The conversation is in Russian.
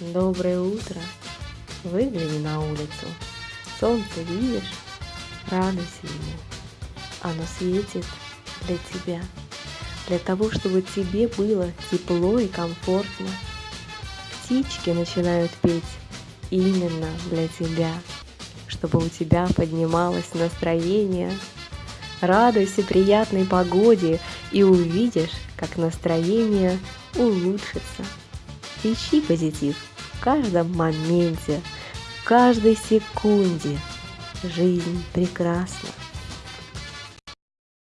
Доброе утро. Выгляни на улицу. Солнце видишь? Радуйся ему. Оно светит для тебя. Для того, чтобы тебе было тепло и комфортно. Птички начинают петь именно для тебя, чтобы у тебя поднималось настроение. Радуйся приятной погоде и увидишь, как настроение улучшится. Ищи позитив в каждом моменте, в каждой секунде. Жизнь прекрасна.